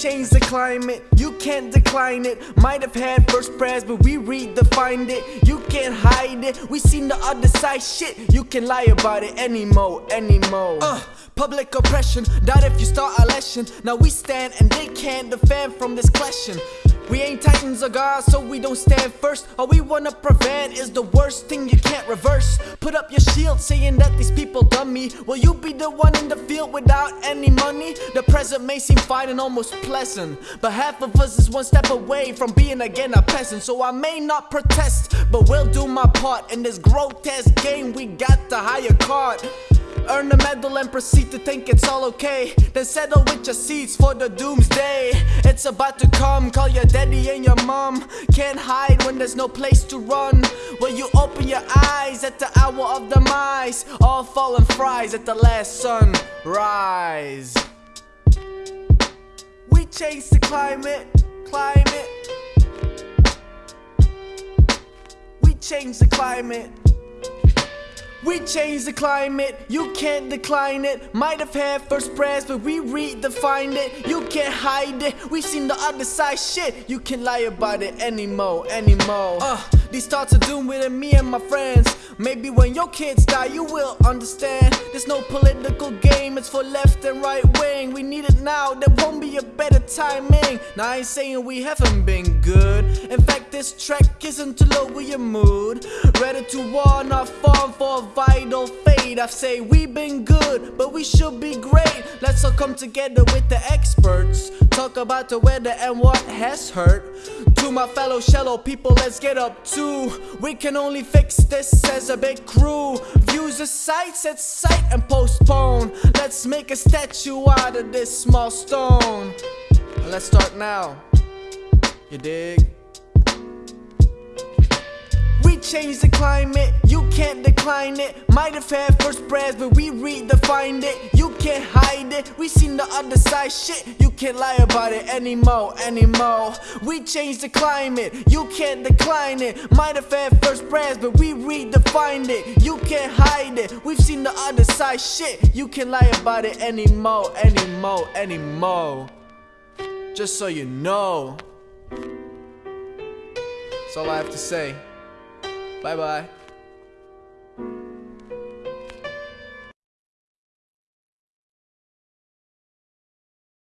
changed the climate, you can't decline it. Might have had first prayers, but we redefined it. You can't hide it. We seen the other side shit. You can lie about it anymore, anymore. Uh, public oppression, doubt if you start a lesson. Now we stand and they can't defend from this clashing. We ain't titans or gods, so we don't stand first. All we wanna prevent is the worst thing you can't reverse. Put up your shield saying that these people done me. Will you be the one in the field without any money? The present may seem fine and almost pleasant, but half of us is one step away from being again a peasant. So I may not protest, but will do my part in this grotesque game. We got the higher card. Earn a medal and proceed to think it's all okay. Then settle with your seats for the doomsday. It's about to come, call your daddy and your mom. Can't hide when there's no place to run. Will you open your eyes at the hour of demise? All fallen fries at the last sunrise. We change the climate, climate. We change the climate. We changed the climate, you can't decline it. Might have had first prayers, but we redefined it. You can't hide it. We've seen the other side shit. You can't lie about it anymore, anymore. Uh, these thoughts are doomed with me and my friends. Maybe when your kids die, you will understand. There's no political game, it's for left and right wing. We need it now, there won't be a better timing. Now, I ain't saying we haven't been good. In fact, this track isn't to lower your mood. Ready to war, not fall for a vital fate. I say we've been good, but we should be great. Let's all come together with the experts. Talk about the weather and what has hurt. To my fellow shallow people, let's get up too. We can only fix this as a big crew. Views aside, set sight and postpone. Let's make a statue out of this small stone. Let's start now. You dig? We changed the climate, you can't decline it. Might have had first prayers, but we redefined it. You can't hide it. We seen the other side shit. You can't lie about it anymore, anymore. We changed the climate, you can't decline it. Might have had first prayers, but we redefined it. You can't hide it. We've seen the other side shit. You can't lie about it anymore, anymore, anymore. Just so you know. That's all I have to say. 拜拜。